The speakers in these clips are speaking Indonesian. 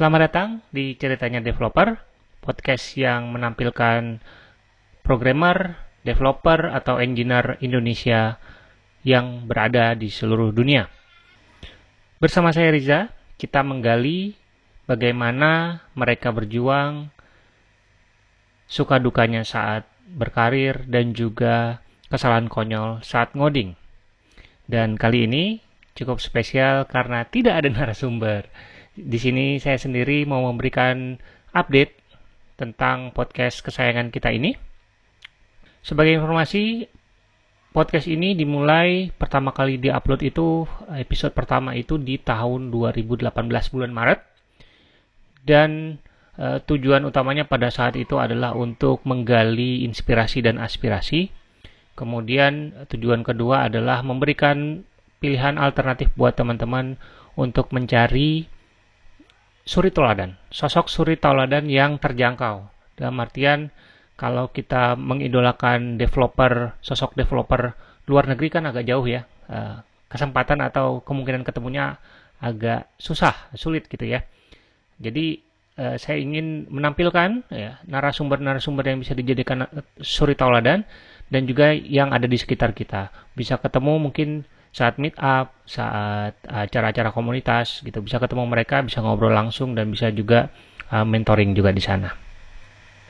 Selamat datang di Ceritanya Developer, podcast yang menampilkan programmer, developer, atau engineer Indonesia yang berada di seluruh dunia. Bersama saya Riza, kita menggali bagaimana mereka berjuang, suka dukanya saat berkarir, dan juga kesalahan konyol saat ngoding. Dan kali ini cukup spesial karena tidak ada narasumber di sini saya sendiri mau memberikan update tentang podcast kesayangan kita ini. Sebagai informasi, podcast ini dimulai pertama kali diupload itu episode pertama itu di tahun 2018 bulan Maret. Dan e, tujuan utamanya pada saat itu adalah untuk menggali inspirasi dan aspirasi. Kemudian tujuan kedua adalah memberikan pilihan alternatif buat teman-teman untuk mencari suri toladan, sosok suri toladan yang terjangkau. Dalam artian kalau kita mengidolakan developer, sosok developer luar negeri kan agak jauh ya. Eh, kesempatan atau kemungkinan ketemunya agak susah, sulit gitu ya. Jadi eh, saya ingin menampilkan ya narasumber-narasumber yang bisa dijadikan eh, suri tauladan dan juga yang ada di sekitar kita. Bisa ketemu mungkin saat meet up, saat acara-acara komunitas gitu bisa ketemu mereka, bisa ngobrol langsung dan bisa juga uh, mentoring juga di sana.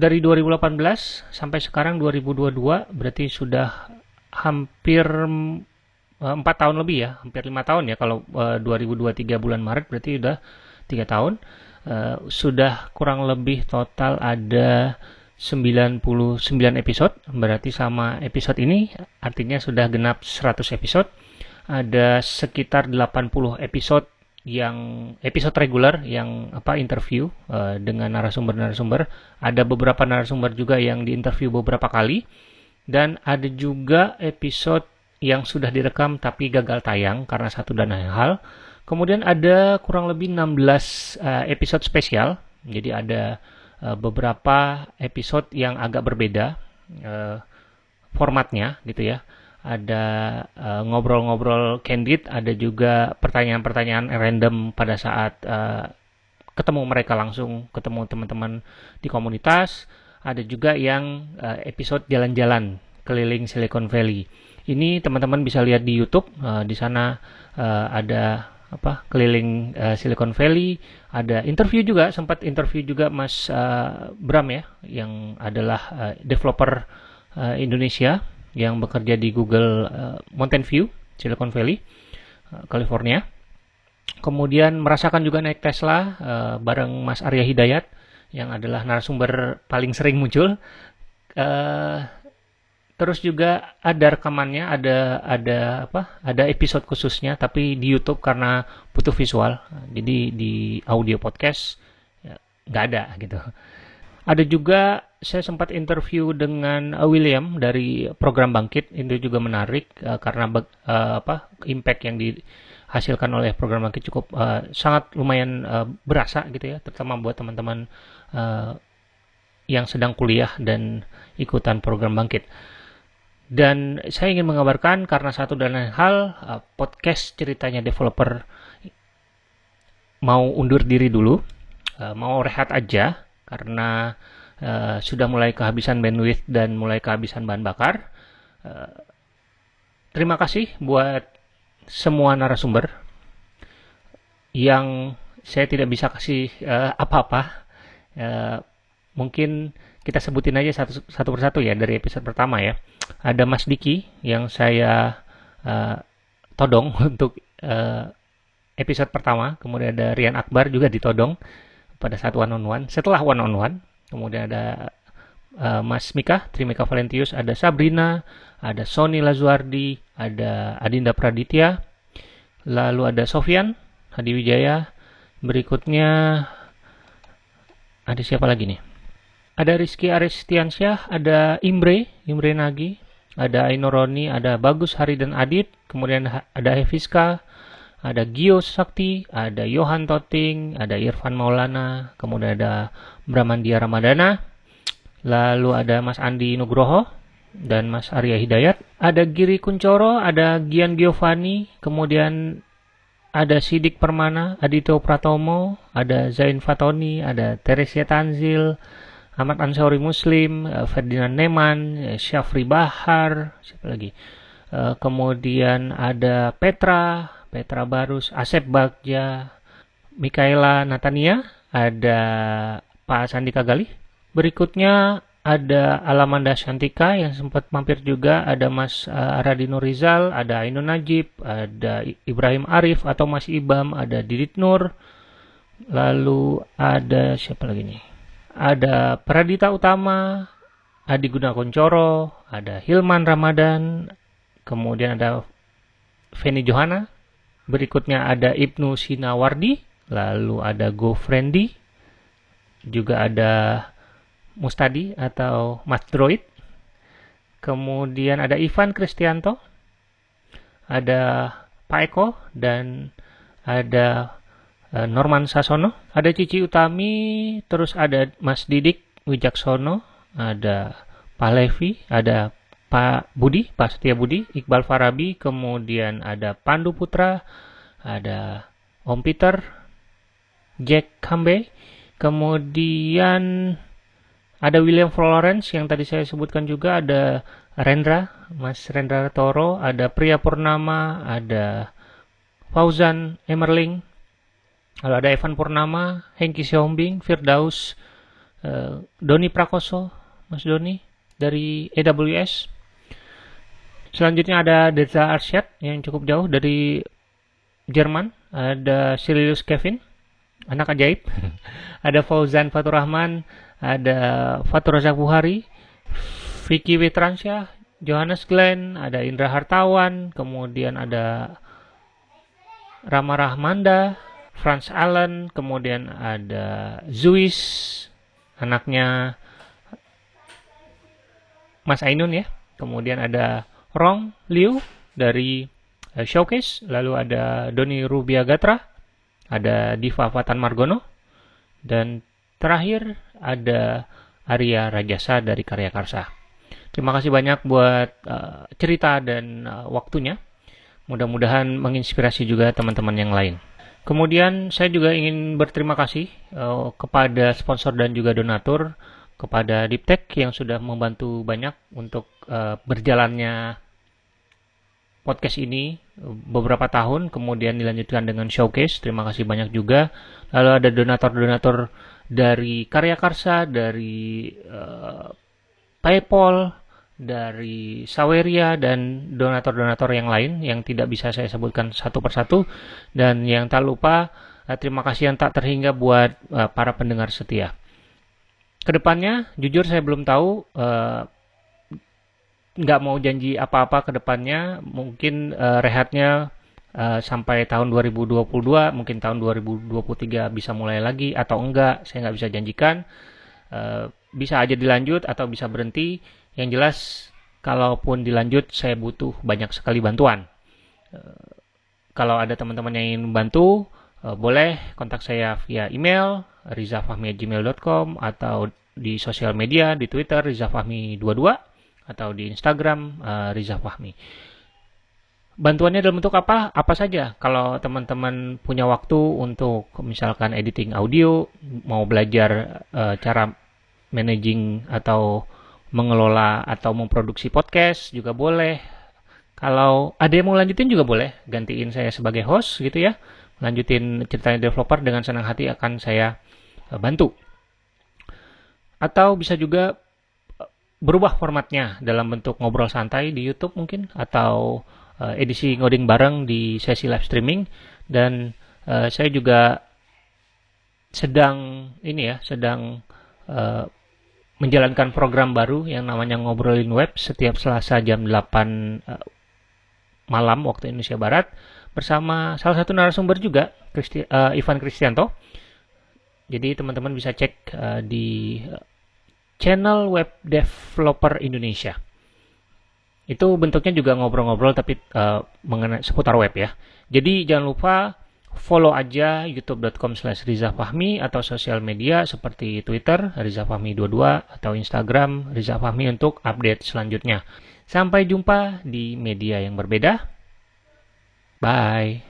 Dari 2018 sampai sekarang 2022 berarti sudah hampir empat uh, tahun lebih ya, hampir lima tahun ya kalau uh, 2023 bulan Maret berarti sudah tiga tahun. Uh, sudah kurang lebih total ada 99 episode berarti sama episode ini artinya sudah genap 100 episode ada sekitar 80 episode yang episode reguler yang apa interview uh, dengan narasumber-narasumber. Ada beberapa narasumber juga yang diinterview beberapa kali dan ada juga episode yang sudah direkam tapi gagal tayang karena satu dan lain hal. Kemudian ada kurang lebih 16 uh, eh, episode spesial. Jadi ada uh, beberapa episode yang agak berbeda uh, formatnya gitu ya ada ngobrol ngobrol-ngobrol candid, ada juga pertanyaan-pertanyaan random pada saat uh, ketemu mereka langsung, ketemu teman-teman di komunitas, ada juga yang uh, episode jalan-jalan keliling Silicon Valley. Ini teman-teman bisa lihat di YouTube, uh, di sana uh, ada apa keliling uh, Silicon Valley, ada interview juga, sempat interview juga Mas uh, Bram ya, yang adalah uh, developer uh, Indonesia yang bekerja di Google uh, Mountain View, Silicon Valley, uh, California. Kemudian merasakan juga naik Tesla uh, bareng Mas Arya Hidayat yang adalah narasumber paling sering muncul. Uh, terus juga ada rekamannya, ada ada apa? Ada episode khususnya, tapi di YouTube karena butuh visual, jadi di audio podcast ya, nggak ya, ada gitu. Ada juga saya sempat interview dengan uh, William dari program Bangkit itu juga menarik uh, karena uh, apa impact yang dihasilkan oleh program Bangkit cukup uh, sangat lumayan uh, berasa gitu ya terutama buat teman-teman uh, yang sedang kuliah dan ikutan program Bangkit. Dan saya ingin mengabarkan karena satu dan lain hal uh, podcast ceritanya developer mau undur diri dulu, uh, mau rehat aja karena uh, sudah mulai kehabisan bandwidth dan mulai kehabisan bahan bakar. Uh, terima kasih buat semua narasumber yang saya tidak bisa kasih uh, apa-apa. Uh, mungkin kita sebutin aja satu, satu persatu ya dari episode pertama ya. Ada Mas Diki yang saya uh, todong untuk uh, episode pertama. Kemudian ada Rian Akbar juga ditodong pada saat one on one. Setelah one on one, kemudian ada uh, Mas Mika, Trimika Valentius, ada Sabrina, ada Sony Lazuardi, ada Adinda Praditya, lalu ada Sofian Hadi Wijaya, berikutnya ada siapa lagi nih? Ada Rizky Aristiansyah, ada Imre, Imre Nagi, ada Ainoroni, ada Bagus Hari dan Adit, kemudian ada Hefiska, ada Gio Sakti, ada Johan Toting, ada Irfan Maulana, kemudian ada Bramandia Ramadana, lalu ada Mas Andi Nugroho dan Mas Arya Hidayat, ada Giri Kuncoro, ada Gian Giovanni, kemudian ada Sidik Permana, Adito Pratomo, ada Zain Fatoni, ada Teresia Tanzil, Ahmad Ansori Muslim, uh, Ferdinand Neman, uh, Syafri Bahar, siapa lagi? Uh, kemudian ada Petra, Petra Barus, Asep Bagja, Mikaela Natania, ada Pak Sandi Kagali. Berikutnya ada Alamanda Shantika yang sempat mampir juga, ada Mas uh, Radino Rizal, ada Ainun Najib, ada Ibrahim Arif atau Mas Ibam, ada Didit Nur, lalu ada siapa lagi nih? Ada Pradita Utama, Adi Gunakoncoro, ada Hilman Ramadan, kemudian ada Feni Johana, berikutnya ada Ibnu Sinawardi, lalu ada Go Friendly, juga ada Mustadi atau Mas Droid. Kemudian ada Ivan Kristianto, ada Pak Eko, dan ada uh, Norman Sasono, ada Cici Utami, terus ada Mas Didik Wijaksono, ada Pak Levi, ada Pak Budi, Pak Setia Budi, Iqbal Farabi, kemudian ada Pandu Putra, ada Om Peter, Jack Kambe, kemudian ada William Florence yang tadi saya sebutkan juga, ada Rendra, Mas Rendra Toro, ada Pria Purnama, ada Fauzan Emerling, lalu ada Evan Purnama, Hengki Siombing, Firdaus, uh, Doni Prakoso, Mas Doni dari AWS. Selanjutnya ada Deza Arsyad yang cukup jauh dari Jerman, ada Sirius Kevin, anak ajaib, ada Fauzan Fatur Rahman, ada Fatur Razak Buhari, Vicky Witransyah, Johannes Glenn, ada Indra Hartawan, kemudian ada Rama Rahmanda, Franz Allen, kemudian ada Zuis, anaknya Mas Ainun ya, kemudian ada Rong Liu dari uh, Showcase, lalu ada Doni Rubia Gatra, ada Diva Fatan Margono, dan terakhir ada Arya Rajasa dari Karya Karsa. Terima kasih banyak buat uh, cerita dan uh, waktunya. Mudah-mudahan menginspirasi juga teman-teman yang lain. Kemudian saya juga ingin berterima kasih uh, kepada sponsor dan juga donatur kepada Diptek yang sudah membantu banyak untuk uh, berjalannya podcast ini beberapa tahun kemudian dilanjutkan dengan showcase. Terima kasih banyak juga. Lalu ada donatur-donatur dari Karya Karsa, dari uh, PayPal, dari Saweria dan donatur-donatur yang lain yang tidak bisa saya sebutkan satu persatu. Dan yang tak lupa uh, terima kasih yang tak terhingga buat uh, para pendengar setia. Ke depannya, jujur saya belum tahu, uh, nggak mau janji apa-apa ke depannya. Mungkin uh, rehatnya Uh, sampai tahun 2022 mungkin tahun 2023 bisa mulai lagi atau enggak saya nggak bisa janjikan. Uh, bisa aja dilanjut atau bisa berhenti. Yang jelas kalaupun dilanjut saya butuh banyak sekali bantuan. Uh, kalau ada teman-teman yang ingin membantu uh, boleh kontak saya via email rizafahmi@gmail.com atau di sosial media di Twitter rizafahmi22 atau di Instagram uh, rizafahmi bantuannya dalam bentuk apa? Apa saja? Kalau teman-teman punya waktu untuk misalkan editing audio, mau belajar uh, cara managing atau mengelola atau memproduksi podcast juga boleh. Kalau ada yang mau lanjutin juga boleh, gantiin saya sebagai host gitu ya. Lanjutin ceritanya developer dengan senang hati akan saya uh, bantu. Atau bisa juga eh, berubah formatnya dalam bentuk ngobrol santai di YouTube mungkin atau uh, edisi ngoding bareng di sesi live streaming dan uh, saya juga sedang ini ya sedang uh, menjalankan program baru yang namanya ngobrolin web setiap Selasa jam 8 uh, malam waktu Indonesia Barat bersama salah satu narasumber juga Christi, uh, Ivan Kristianto. Jadi teman-teman bisa cek uh, di channel web developer Indonesia. Itu bentuknya juga ngobrol-ngobrol tapi uh, mengenai seputar web ya. Jadi jangan lupa follow aja youtube.com slash rizafahmi atau sosial media seperti Twitter rizafahmi22 atau Instagram rizafahmi untuk update selanjutnya. Sampai jumpa di media yang berbeda. Bye.